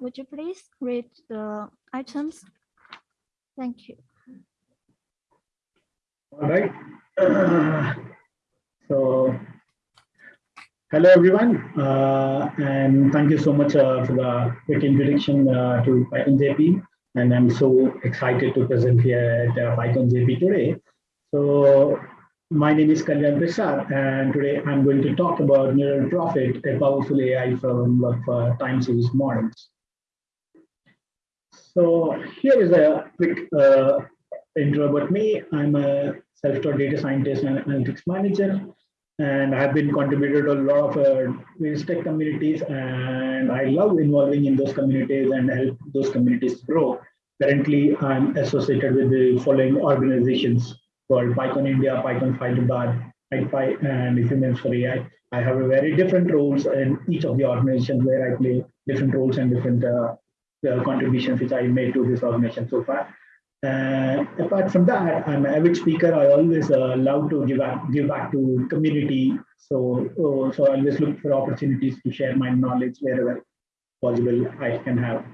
would you please read the items? Thank you. All right. So, hello everyone, uh, and thank you so much uh, for the quick introduction uh, to PyCon JP. And I'm so excited to present here at uh, PyCon JP today. So, my name is Kalyan Prasad, and today I'm going to talk about Neural Prophet, a powerful AI framework for time series models. So here is a quick uh, intro about me. I'm a self-taught data scientist and analytics manager, and I've been contributed to a lot of uh, various tech communities, and I love involving in those communities and help those communities grow. Currently, I'm associated with the following organizations called PyCon India, Python Hyderabad, PyPy, and Humans for AI. I have a very different roles in each of the organizations where I play different roles and different uh, the contributions which I made to this organization so far. Uh, apart from that, I'm an avid speaker. I always uh, love to give back, give back to community. So, uh, so I always look for opportunities to share my knowledge wherever possible I can have.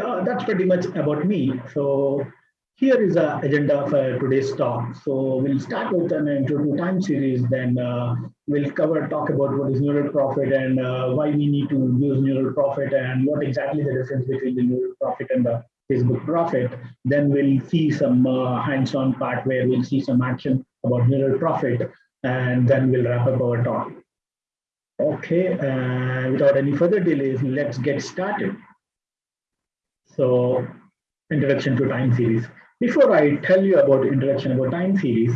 Uh, that's pretty much about me. So here is the agenda for today's talk. So we'll start with an intro to time series, then uh, we'll cover, talk about what is neural prophet and uh, why we need to use neural prophet and what exactly the difference between the neural prophet and the Facebook Prophet. Then we'll see some uh, hands-on part where we'll see some action about neural prophet, and then we'll wrap up our talk. Okay, uh, without any further delays, let's get started. So, introduction to time series. Before I tell you about introduction about time series,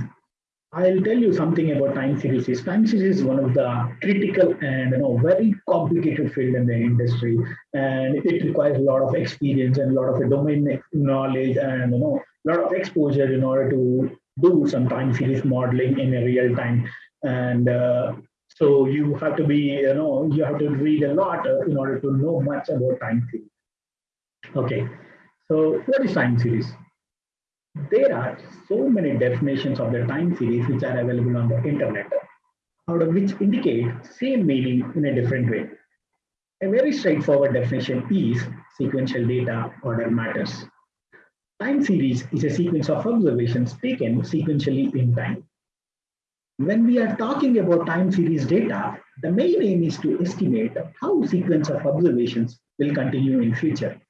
I'll tell you something about time series. Time series is one of the critical and you know very complicated field in the industry, and it requires a lot of experience and a lot of domain knowledge and you know a lot of exposure in order to do some time series modeling in a real time. And uh, so you have to be you know you have to read a lot uh, in order to know much about time series. Okay, so what is time series? There are so many definitions of the time series which are available on the internet, out of which indicate same meaning in a different way. A very straightforward definition is sequential data order matters. Time series is a sequence of observations taken sequentially in time. When we are talking about time series data, the main aim is to estimate how sequence of observations will continue in future.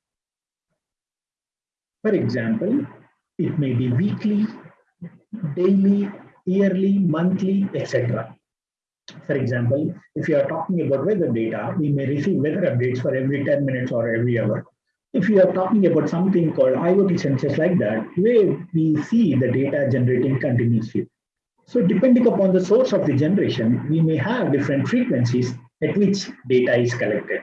For example, it may be weekly, daily, yearly, monthly, etc. For example, if you are talking about weather data, we may receive weather updates for every 10 minutes or every hour. If you are talking about something called IoT sensors like that, where we see the data generating continuously. So depending upon the source of the generation, we may have different frequencies at which data is collected.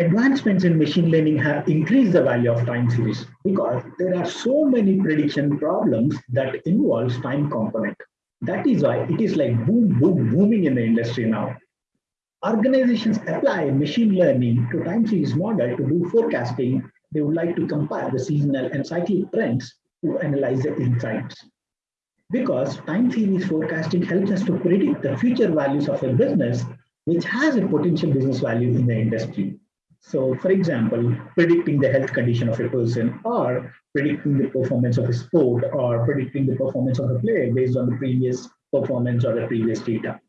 Advancements in machine learning have increased the value of time series because there are so many prediction problems that involves time component. That is why it is like boom, boom, booming in the industry now. Organizations apply machine learning to time series model to do forecasting. They would like to compare the seasonal and cyclic trends to analyze the insights. Because time series forecasting helps us to predict the future values of a business, which has a potential business value in the industry. So for example, predicting the health condition of a person or predicting the performance of a sport or predicting the performance of a player based on the previous performance or the previous data.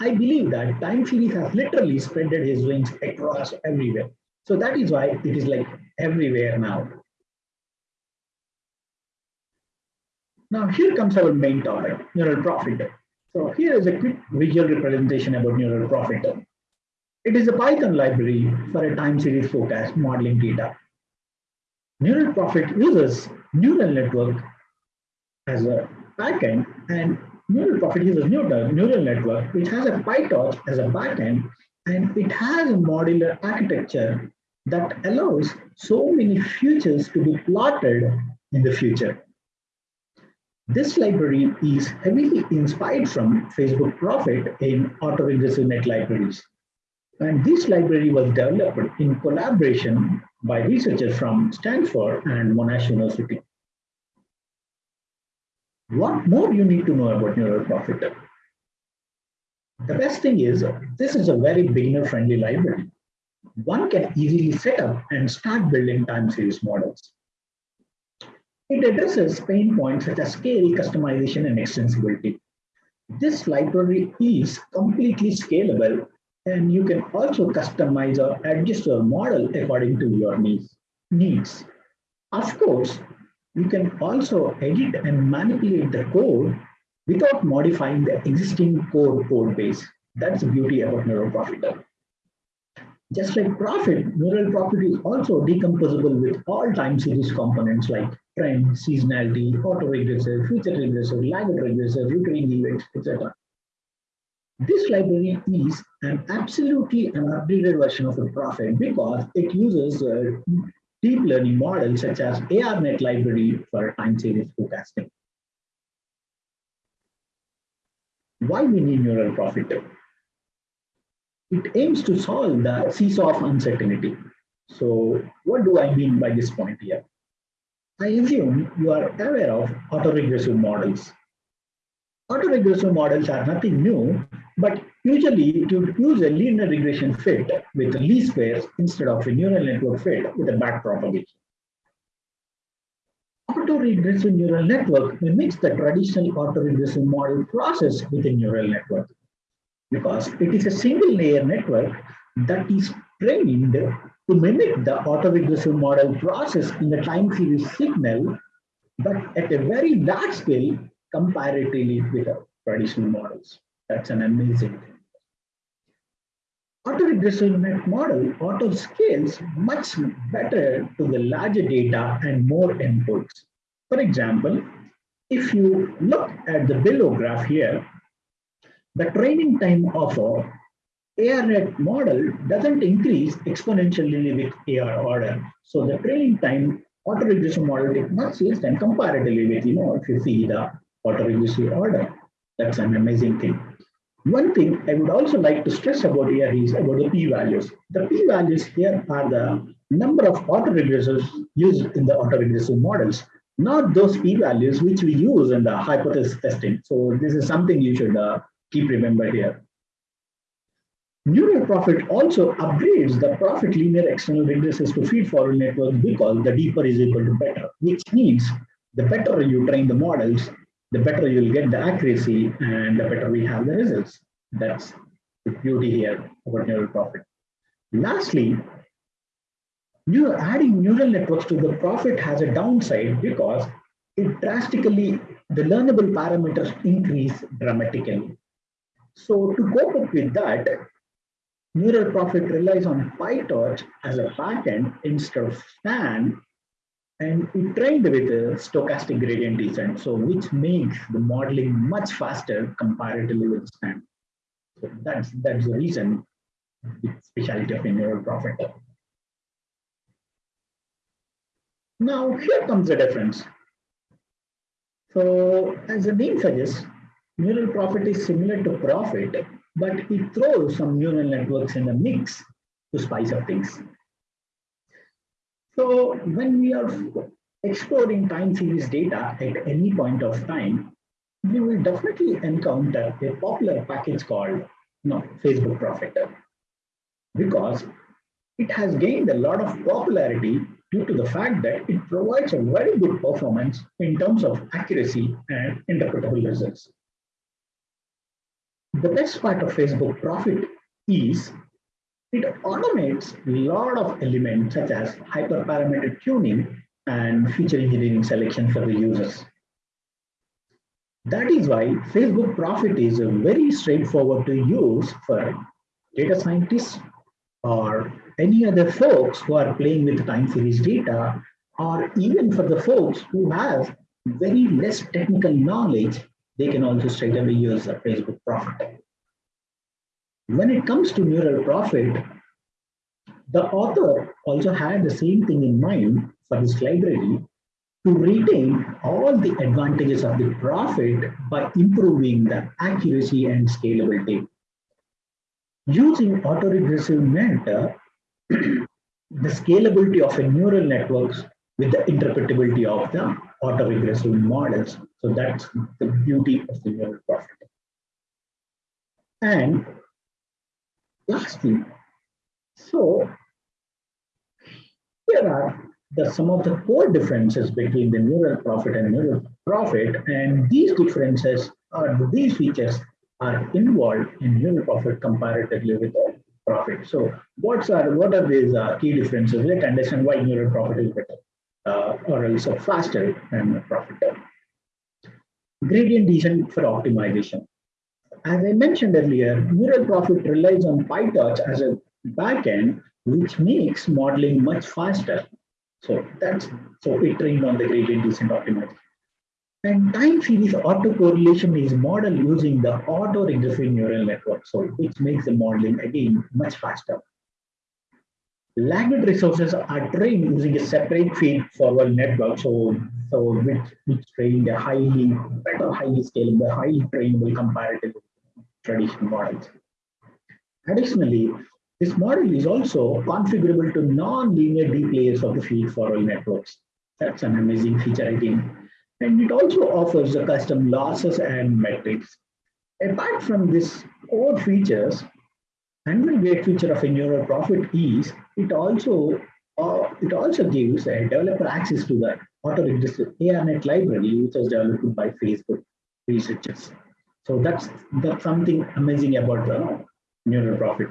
I believe that time series has literally spreaded his wings across everywhere. So that is why it is like everywhere now. Now here comes our main topic, neural prophet. So here is a quick visual representation about neural prophet. It is a Python library for a time series forecast modeling data. Neural Prophet uses neural network as a backend and Neural Prophet uses neural, neural network which has a PyTorch as a backend and it has a modular architecture that allows so many futures to be plotted in the future. This library is heavily inspired from Facebook Prophet in autoregressive net libraries. And this library was developed in collaboration by researchers from Stanford and Monash University. What more you need to know about Neural Prophet? The best thing is, this is a very beginner-friendly library. one can easily set up and start building time series models. It addresses pain points such as scale, customization, and extensibility. This library is completely scalable and you can also customize or adjust your model according to your needs. needs. Of course, you can also edit and manipulate the code without modifying the existing core code base. That's the beauty about Neural Prophet. Just like Prophet, Neural Prophet is also decomposable with all time series components like trend, seasonality, auto autoregressive, future regressive, lagged regressive, recurring events, etc. This library is an absolutely uh, an updated version of the Prophet because it uses a deep learning models such as ARNet library for time series forecasting. Why we need neural prophet? It aims to solve the seesaw of uncertainty. So what do I mean by this point here? I assume you are aware of autoregressive models. Autoregressive models are nothing new, but usually to use a linear regression fit with least squares instead of a neural network fit with a back propagation. Autoregressive neural network mimics the traditional autoregressive model process with a neural network because it is a single layer network that is trained to mimic the autoregressive model process in the time series signal, but at a very large scale comparatively with our traditional models. That's an amazing thing. Autoregressive net model auto scales much better to the larger data and more inputs. For example, if you look at the below graph here, the training time of a ARNet model doesn't increase exponentially with AR order. So the training time autoregressive model takes much less than comparatively with, you know, if you see the autoregressive order. That's an amazing thing. One thing I would also like to stress about here is about the p-values. The p-values here are the number of autoregressors used in the autoregressive models, not those p-values which we use in the hypothesis testing. So this is something you should uh, keep remember here. Neural Prophet also upgrades the Prophet linear external regressors to feed forward networks because the deeper is equal to better, which means the better you train the models, the better you'll get the accuracy and the better we have the results. That's the beauty here about neural prophet. Lastly, you adding neural networks to the Prophet has a downside because it drastically, the learnable parameters increase dramatically. So to cope up with that, neural prophet relies on PyTorch as a backend instead of STAN and it trained with a stochastic gradient descent, so which makes the modeling much faster comparatively with STAN. So that's that's the reason the specialty of neural prophet. Now here comes the difference. So as the name suggests, neural prophet is similar to Prophet, but it throws some neural networks in the mix to spice up things. So when we are exploring time series data at any point of time, we will definitely encounter a popular package called you know, Facebook Prophet because it has gained a lot of popularity due to the fact that it provides a very good performance in terms of accuracy and interpretable results. The best part of Facebook Prophet is it automates a lot of elements such as hyperparameter tuning and feature engineering selection for the users. That is why Facebook Prophet is a very straightforward to use for data scientists or any other folks who are playing with time series data, or even for the folks who have very less technical knowledge, they can also straight away use the Facebook Prophet. When it comes to neural prophet, the author also had the same thing in mind for this library to retain all the advantages of the Prophet by improving the accuracy and scalability. Using autoregressive net, the scalability of a neural networks with the interpretability of the autoregressive models. So that's the beauty of the neural prophet. And Lastly, So here are the some of the core differences between the neural prophet and neural prophet, and these differences or these features are involved in neural prophet comparatively with Prophet. So what's are what are these uh, key differences? Let's understand why neural prophet is better uh, or also faster than Prophet. Gradient descent for optimization. As I mentioned earlier, neural prophet relies on PyTorch as a backend, which makes modeling much faster. So that's so it trained on the gradient descent optimizer. And time series autocorrelation is modeled using the autoregressive neural network, so which makes the modeling again much faster. Lagged regressors are trained using a separate feed forward network, so so which which trained a highly better, highly scalable, highly trainable comparative traditional models. Additionally, this model is also configurable to non-linear deep layers of the feed forward networks. That's an amazing feature again. And it also offers the custom losses and metrics. Apart from this core features, another great feature of a neural prophet is it also uh, it also gives a developer access to the auto-registered ARNet library, which was developed by Facebook researchers. So that's that's something amazing about the neural prophet.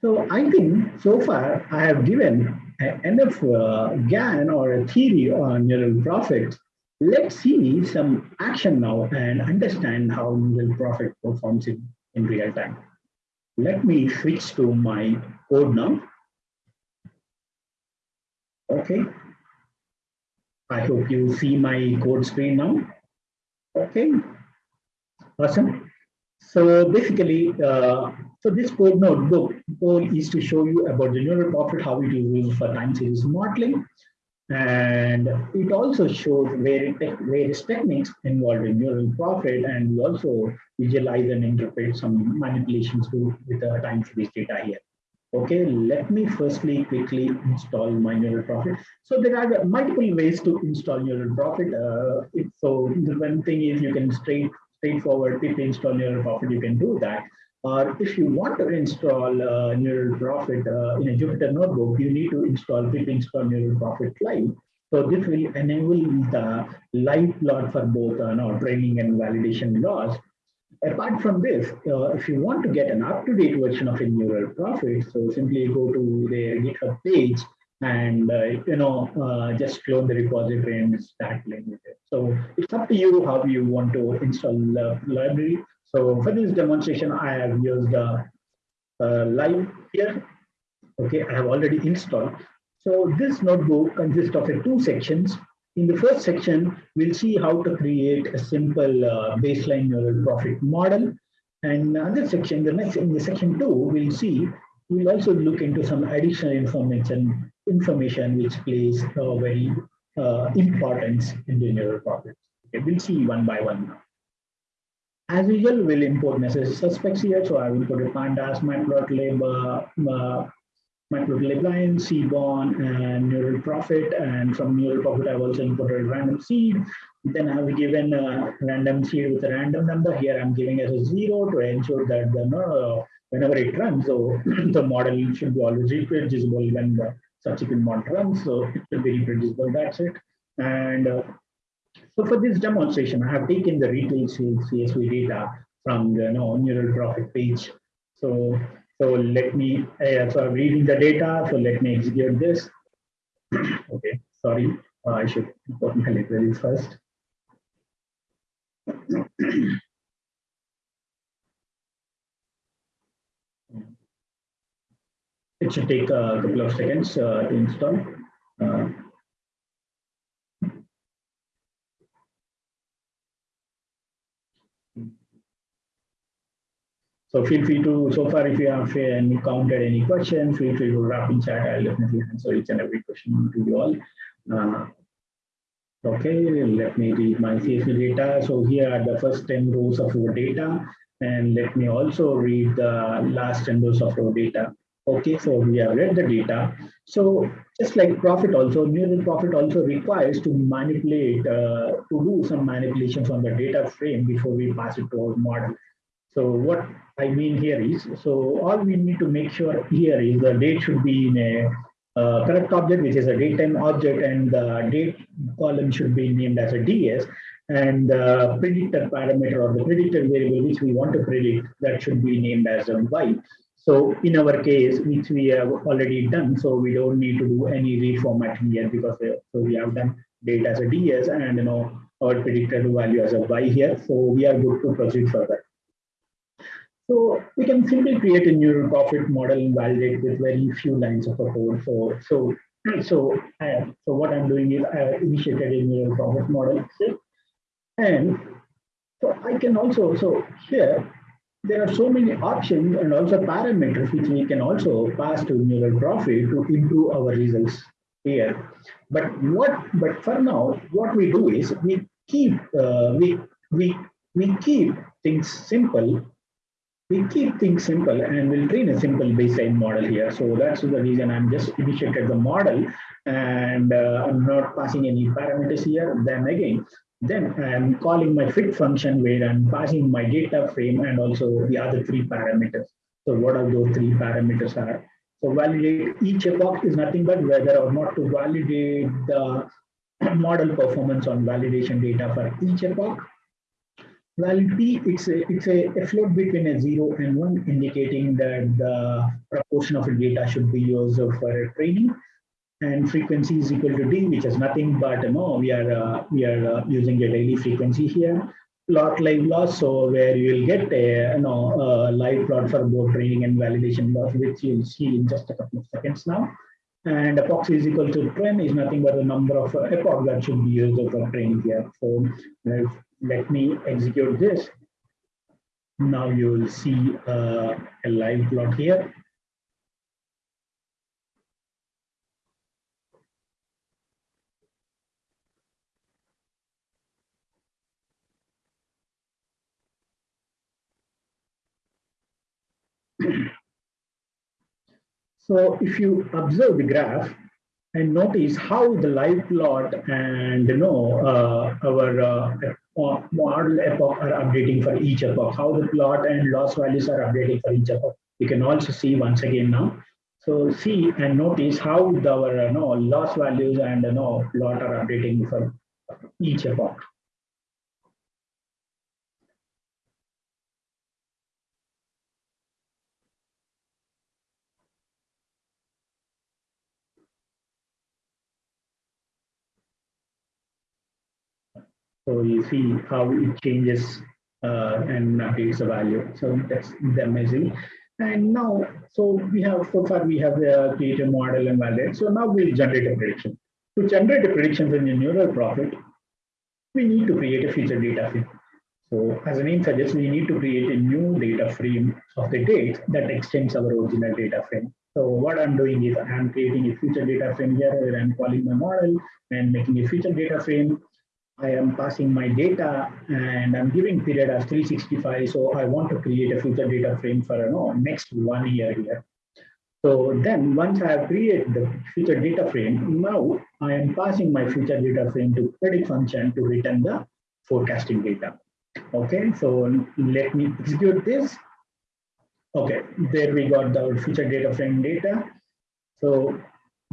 So I think so far I have given enough uh, GAN or a theory on neural prophet. Let's see some action now and understand how neural prophet performs in, in real time. Let me switch to my code now. Okay. I hope you see my code screen now. Okay. Awesome. So basically, uh, so this code notebook goal is to show you about the neural prophet, how it is used for time series modeling. And it also shows various, various techniques involved in neural prophet. And we also visualize and interpret some manipulations with the time series data here. Okay, let me firstly quickly install my neural prophet. So there are multiple ways to install neural prophet. Uh, so the one thing is you can straight straightforward pip install neural prophet, you can do that. Or if you want to install uh, neural prophet uh, in a Jupyter notebook, you need to install pip install neural prophet live. So this will enable the live plot for both uh, no, training and validation loss. Apart from this, uh, if you want to get an up-to-date version of a neural prophet, so simply go to their GitHub page and uh, you know uh, just clone the repository and start playing with it. So it's up to you how you want to install the library. So for this demonstration, I have used uh, uh, live here. Okay, I have already installed. So this notebook consists of two sections. In the first section, we'll see how to create a simple uh, baseline neural prophet model. And another section, the next in the section two, we'll see we'll also look into some additional information information which plays a very uh, importance in the neural prophet. Okay, we'll see one by one now. As usual, we'll import necessary suspects here. So I will put a pandas, matplotlib, uh, uh, matplotlib line, seaborn, and neural prophet. And from neural prophet, I've also imported random seed. Then I've given a random seed with a random number. Here I'm giving as a zero to ensure that the uh, whenever it runs, so the model should be always reproducible when the subsequent model runs. So it will be reproducible. That's it. And uh, so for this demonstration, I have taken the retail sales CSV data from the you know, neural prophet page. So, so let me, uh, so I'm reading the data. So let me execute this. okay, sorry, uh, I should put my libraries first. it should take a couple of seconds uh, to install. Uh, So feel free to, so far, if you have encountered any questions, feel free to wrap in chat. I'll definitely answer each and every question to you all. Uh, okay, let me read my CSV data. So here are the first 10 rows of our data. And let me also read the last 10 rows of our data. Okay, so we have read the data. So just like Prophet also, neural prophet also requires to manipulate, uh, to do some manipulations on the data frame before we pass it to our model. So what I mean here is, so all we need to make sure here is the date should be in a uh, correct object, which is a datetime object, and the date column should be named as a DS, and the predictor parameter or the predictor variable which we want to predict that should be named as a Y. So in our case, which we have already done, so we don't need to do any reformatting here because we, so we have done data as a DS and you know our predicted value as a Y here. So we are good to proceed further. So we can simply create a neural prophet model and validate with very few lines of a code. So so so uh, so what I'm doing is I initiated a neural prophet model, and so I can also so here there are so many options and also parameters which we can also pass to neural prophet to improve our results here. But what but for now, what we do is we keep uh, we we we keep things simple. We keep things simple and we'll train a simple baseline model here. So that's the reason I'm just initiated the model and uh, I'm not passing any parameters here. Then again, then I'm calling my fit function where I'm passing my data frame and also the other three parameters. So what are those three parameters are? So validate each epoch is nothing but whether or not to validate the model performance on validation data for each epoch. Val P, it's a, it's a, a float between a zero and one, indicating that the proportion of the data should be used for training and frequency is equal to d, which is nothing but you know we are uh, we are uh, using a daily frequency here. Plot live loss, so where you will get a you know a live plot for both training and validation loss, which you'll see in just a couple of seconds now. And epoch is equal to trend is nothing but the number of epoch that should be used for training here. So uh, let me execute this. Now you will see uh, a live plot here. So if you observe the graph and notice how the live plot and you know uh, our uh, model epoch are updating for each epoch, how the plot and loss values are updating for each epoch. You can also see once again now. So see and notice how the, our uh, no, loss values and you know, plot are updating for each epoch. So you see how it changes uh, and updates the value. So that's amazing. And now, so we have, so far we have the created model and validate. So now we'll generate a prediction. To generate a prediction in a neural prophet, we need to create a feature data frame. So as the name suggests, we need to create a new data frame of the date that extends our original data frame. So what I'm doing is I'm creating a feature data frame here where I'm calling my model and making a feature data frame I am passing my data and I'm giving period as 365. So I want to create a future data frame for you know, next one year here. So then once I have created the future data frame, now I am passing my future data frame to predict function to return the forecasting data. Okay, so let me execute this. Okay, there we got the future data frame data. So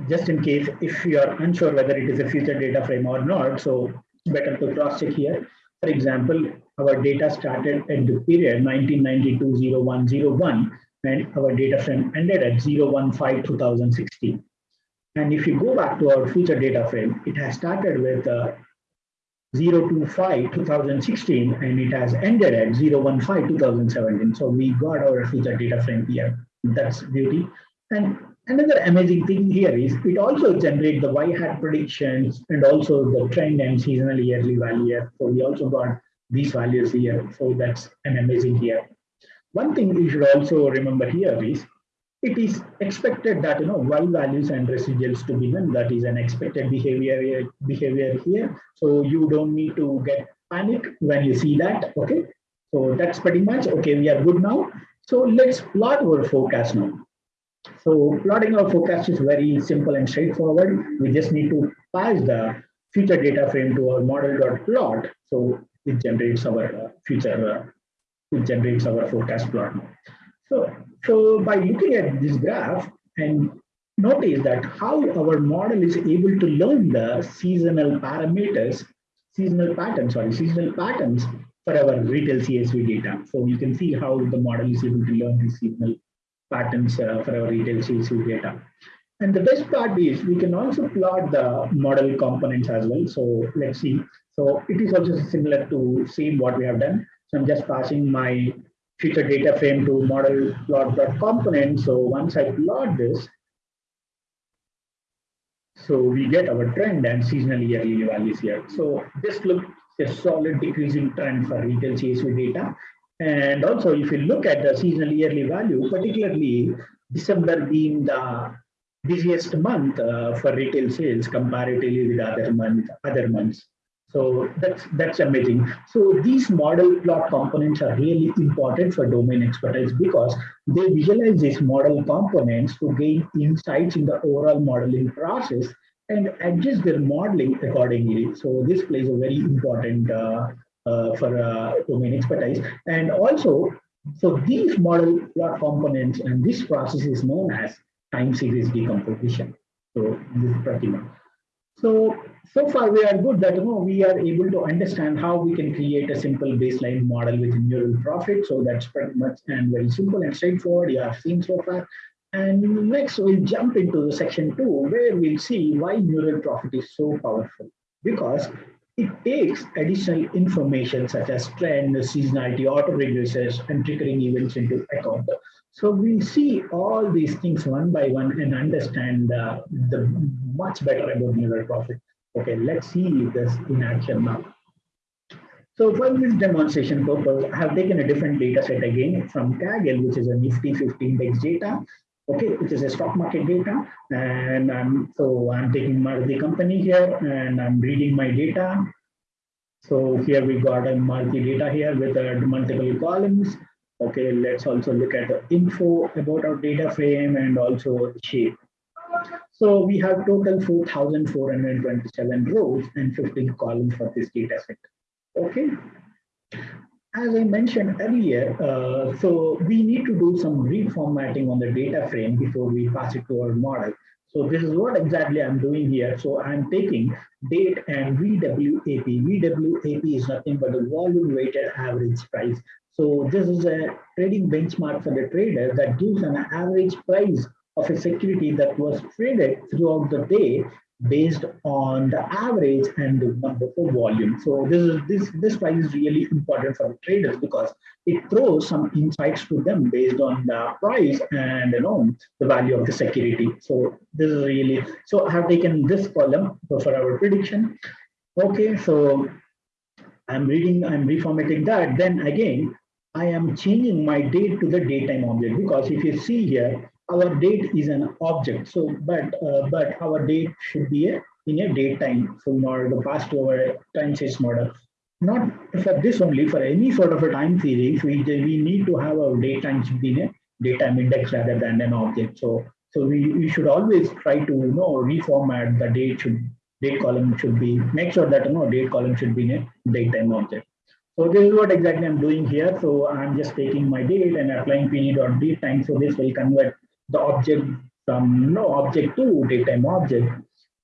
just in case if you are unsure whether it is a future data frame or not, so better to cross check here. For example, our data started at the period 1992-0101 and our data frame ended at 015-2016. And if you go back to our future data frame, it has started with uh, 025-2016 and it has ended at 015-2017. So we got our future data frame here. That's beauty. And Another amazing thing here is it also generates the y hat predictions and also the trend and seasonal yearly value. So we also got these values here. So that's an amazing here. One thing you should also remember here is it is expected that you know y values and residuals to be none. That is an expected behavior behavior here. So you don't need to get panic when you see that. Okay. So that's pretty much okay. We are good now. So let's plot our forecast now. So plotting our forecast is very simple and straightforward. We just need to pass the future data frame to our model.plot. So it generates our uh, future uh, which generates our forecast plot. So, so by looking at this graph and notice that how our model is able to learn the seasonal parameters, seasonal patterns, sorry, seasonal patterns for our retail CSV data. So you can see how the model is able to learn the seasonal patterns uh, for our retail CSV data. And the best part is we can also plot the model components as well. So let's see. So it is also similar to same what we have done. So I'm just passing my feature data frame to model plot dot component. So once I plot this, so we get our trend and seasonal yearly values here. So this looks a solid decreasing trend for retail CSV data. And also, if you look at the seasonal yearly value, particularly December being the busiest month uh, for retail sales comparatively with other month, other months. So that's that's amazing. So these model plot components are really important for domain expertise because they visualize these model components to gain insights in the overall modeling process and adjust their modeling accordingly. So this plays a very important uh, for uh, domain expertise. And also, so these model components and this process is known as time series decomposition. So this is pretty much. So, so far we are good that you know, we are able to understand how we can create a simple baseline model with neural prophet. So that's pretty much and very simple and straightforward. You have seen so far. And next we'll jump into the section two, where we'll see why neural prophet is so powerful. Because it takes additional information such as trend, seasonality, auto autoregressors, and triggering events into account. So we'll see all these things one by one and understand uh, the much better about neural prophet. Okay, let's see this in action now. So for this demonstration purpose, I have taken a different data set again from Kaggle, which is a Nifty 50 index data, okay, which is a stock market data. And um, so I'm taking the company here and I'm reading my data. So here we got a multi data here with uh, multiple columns. Okay, let's also look at the info about our data frame and also shape. So we have total 4,427 rows and 15 columns for this data set. Okay. As I mentioned earlier, uh, so we need to do some reformatting on the data frame before we pass it to our model. So this is what exactly I'm doing here. So I'm taking date and VWAP. VWAP is nothing but the volume weighted average price. So this is a trading benchmark for the trader that gives an average price of a security that was traded throughout the day based on the average and the number of volume. So this is this this price is really important for the traders because it throws some insights to them based on the price and you know the value of the security. So this is really so I have taken this column for our prediction. Okay, so I'm reading, I'm reformatting that. Then again, I am changing my date to the datetime object because if you see here, our date is an object. So, but uh, but our date should be a, in a datetime. So, in order to pass to our time series model, not for this only, for any sort of a time series, we we need to have our datetime should be in a datetime index rather than an object. So, so we, we should always try to you know reformat the date should date column should be make sure that you know date column should be in a datetime object. So this is what exactly I'm doing here. So I'm just taking my date and applying p dot time. So this will convert the object from no object to datetime object.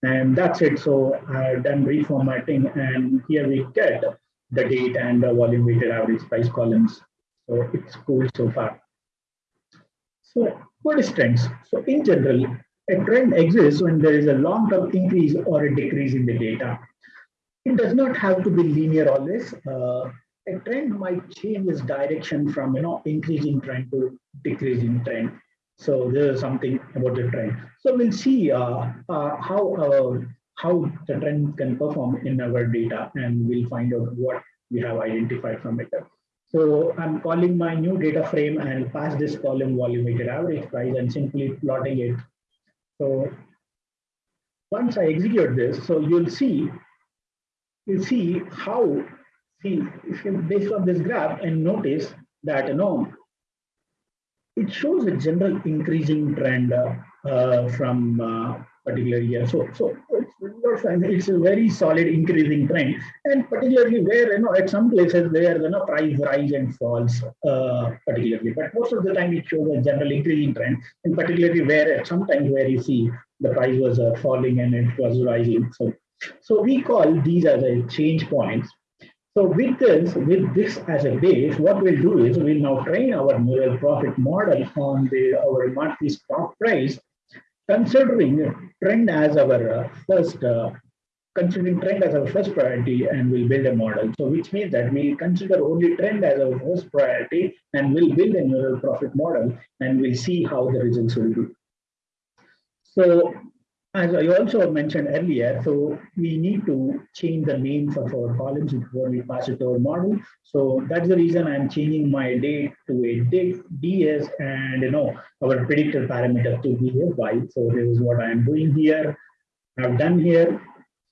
And that's it. So I've done reformatting and here we get the date and the volume weighted average price columns. So it's cool so far. So what is trends? So in general, a trend exists when there is a long-term increase or a decrease in the data. It does not have to be linear always. Uh, a trend might change its direction from you know increasing trend to decreasing trend. So there is something about the trend. So we'll see uh, uh, how uh, how the trend can perform in our data, and we'll find out what we have identified from it. So I'm calling my new data frame and pass this column volume average price and simply plotting it. So once I execute this, so you'll see, you'll see how, see, based on this graph and notice that, you know, it shows a general increasing trend uh, uh, from uh, particular year. So, so it's a very solid increasing trend, and particularly where you know at some places where you know price rise and falls, uh, particularly, but most of the time it shows a general increasing trend, and particularly where at sometimes where you see the price was uh, falling and it was rising. So, so we call these as a change points. So with this, with this as a base, what we'll do is we'll now train our neural prophet model on the our monthly stock price considering trend as our uh, first uh, considering trend as our first priority and we'll build a model. So which means that we'll consider only trend as our first priority and we'll build a neural prophet model and we'll see how the results will be. So as I also mentioned earlier, so we need to change the names of our columns before we pass it to our model. So that's the reason I'm changing my date to a date DS and you know our predictor parameter to be a Y. So this is what I'm doing here. I've done here.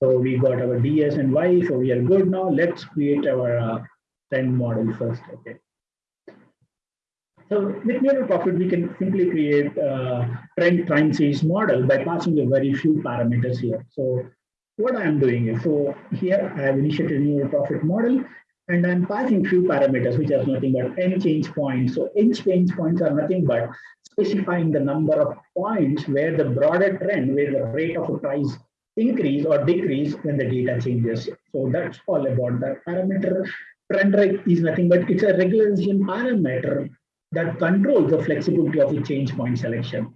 So we got our DS and Y. So we are good now. Let's create our uh, trend model first. Okay. So with neural prophet, we can simply create a trend time series model by passing a very few parameters here. So what I'm doing is, so here I have initiated a neural prophet model and I'm passing few parameters, which are nothing but n change points. So n change points are nothing but specifying the number of points where the broader trend, where the rate of a price increase or decrease when the data changes. So that's all about that parameter. Trend rate is nothing but it's a regularization parameter that controls the flexibility of the change point selection.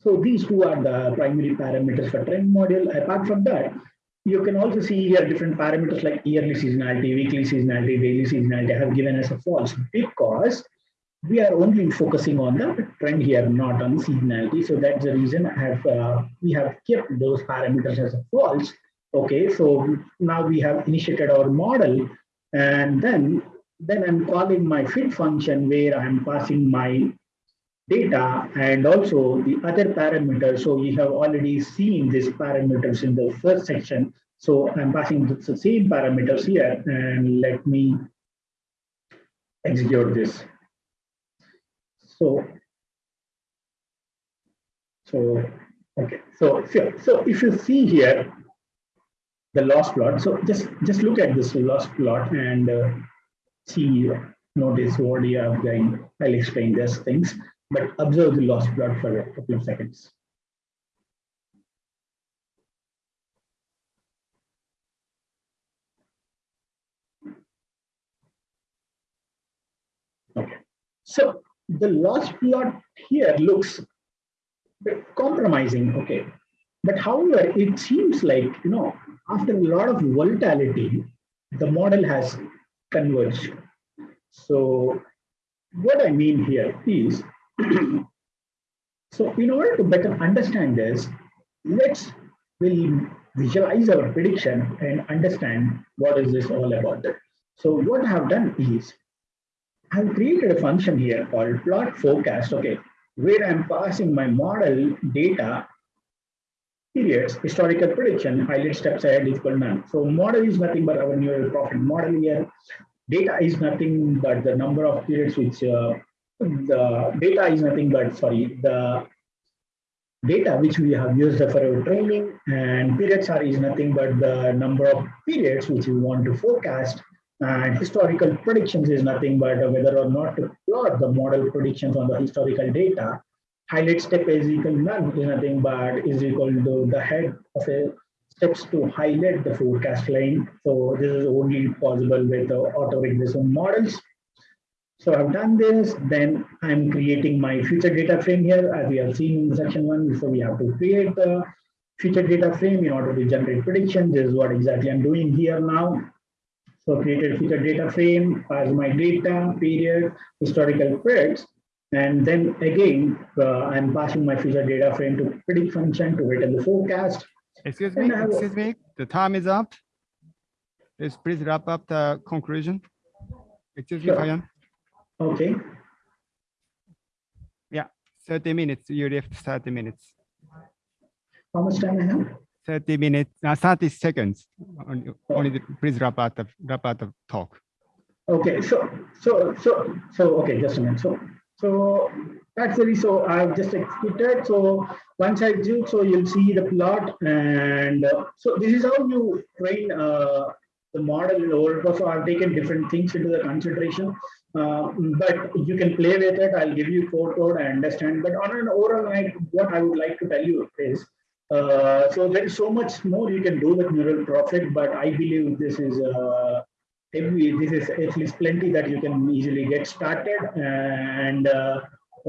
So these two are the primary parameters for trend model. Apart from that, you can also see here different parameters like yearly seasonality, weekly seasonality, daily seasonality have given as a false because we are only focusing on the trend here, not on seasonality. So that's the reason I have uh, we have kept those parameters as a false. Okay, so now we have initiated our model and then then I'm calling my fit function where I'm passing my data and also the other parameters. So we have already seen these parameters in the first section. So I'm passing the same parameters here and let me execute this. So, so okay, so so, so if you see here the loss plot, so just just look at this loss plot and uh, see, notice what you are going. I'll explain these things, but observe the loss plot for a couple of seconds. Okay, so the loss plot here looks compromising, okay. But however, it seems like, you know, after a lot of volatility, the model has converge. So what I mean here is, so in order to better understand this, let's we'll visualize our prediction and understand what is this all about. So what I have done is, I've created a function here called plot forecast, okay, where I'm passing my model data periods, historical prediction, highlight steps ahead equal none. So model is nothing but our neural prophet model here. Data is nothing but the number of periods which uh, the data is nothing but sorry the data which we have used for our training and periods are is nothing but the number of periods which we want to forecast and historical predictions is nothing but whether or not to plot the model predictions on the historical data highlight step is equal none is nothing but is equal to the head of a steps to highlight the forecast line. So this is only possible with the auto regression models. So I've done this, then I'm creating my future data frame here as we have seen in section one. So we have to create the future data frame in order to generate prediction. This is what exactly I'm doing here now. So created future data frame, as my data, period, historical periods. And then again, uh, I'm passing my future data frame to predict function to return the forecast. Excuse me, excuse me, the time is up. Please, please wrap up the conclusion. Excuse me, Sure. Kalyan. Okay, Yeah, 30 minutes, you left 30 minutes. how much time I have? 30 minutes, uh, 30 seconds. Only, only the- please wrap up the, wrap up the talk. Okay, so, so, so, so, okay, just a minute. So, So that's the. So I've just executed. So once I do, so you'll see the plot. And uh, so this is how you train uh, the model in overall. So I've taken different things into the consideration. Uh, but you can play with it. I'll give you code code. I understand. But on an overall night, what I would like to tell you is, uh, so there is so much more you can do with neural prophet. But I believe this is heavy. This is at least plenty that you can easily get started. And uh,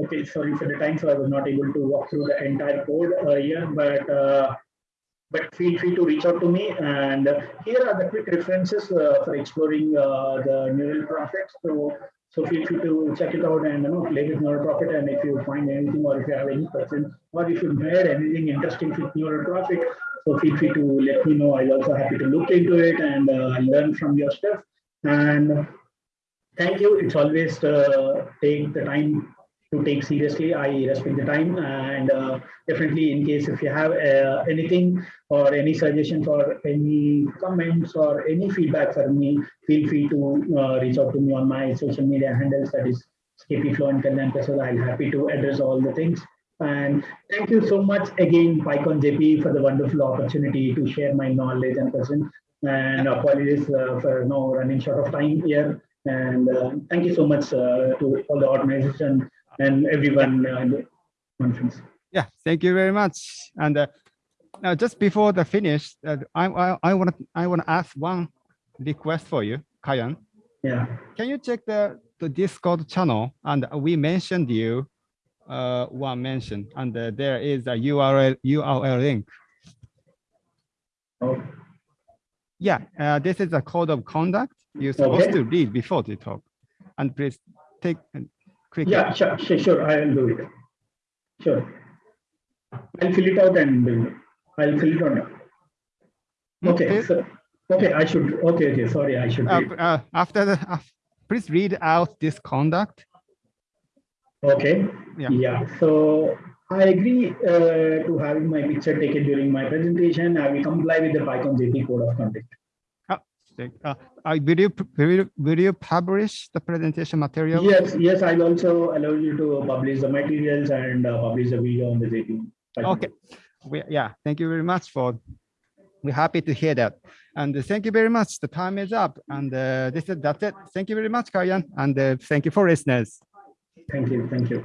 okay, sorry for the time, so I was not able to walk through the entire code uh, here, but. Uh, but feel free to reach out to me. And here are the quick references uh, for exploring uh, the neural prophets. So, so feel free to check it out and you know play with Prophet. And if you find anything, or if you have any questions, or if you heard anything interesting with Prophet, so feel free to let me know. I'm also happy to look into it and uh, learn from your stuff. And thank you. It's always uh, take the time to take seriously. I respect the time and uh, definitely in case if you have uh, anything or any suggestions or any comments or any feedback for me, feel free to uh, reach out to me on my social media handles that is KP Flow and Kalyan Prasad. I'll happy to address all the things. And thank you so much again, PyCon JP, for the wonderful opportunity to share my knowledge and presence. And apologies uh, for no running short of time here. And uh, thank you so much uh, to all the organization and everyone uh, in the conference. Yeah, thank you very much. And uh, now just before the finish, uh, I I I want to I want to ask one request for you, Kayan. Yeah. Can you check the the Discord channel? And we mentioned you uh, one mention, and uh, there is a URL URL link. Oh, Yeah, uh, this is a code of conduct you're supposed Okay. to read before the talk. And please take it. yeah, sure, sure, sure. I'll do it. Sure. I'll fill it out and. I'll fill it out. Okay, Okay. so, okay, I should, okay, okay, sorry, I should. Uh, uh, after the, uh, please read out this conduct. Okay, Yeah. yeah, so I agree uh, to having my picture taken during my presentation. I will comply with the PyCon JP code of conduct. Uh, uh, will you, will you, will you publish the presentation material? Yes, yes, I'll also allow you to publish the materials and uh, publish the video on the JP. Okay, we, yeah, thank you very much for, we're happy to hear that. And thank you very much. The time is up and uh, this is, that's it. Thank you very much, Kayan. And uh, thank you for listeners. Thank you, thank you.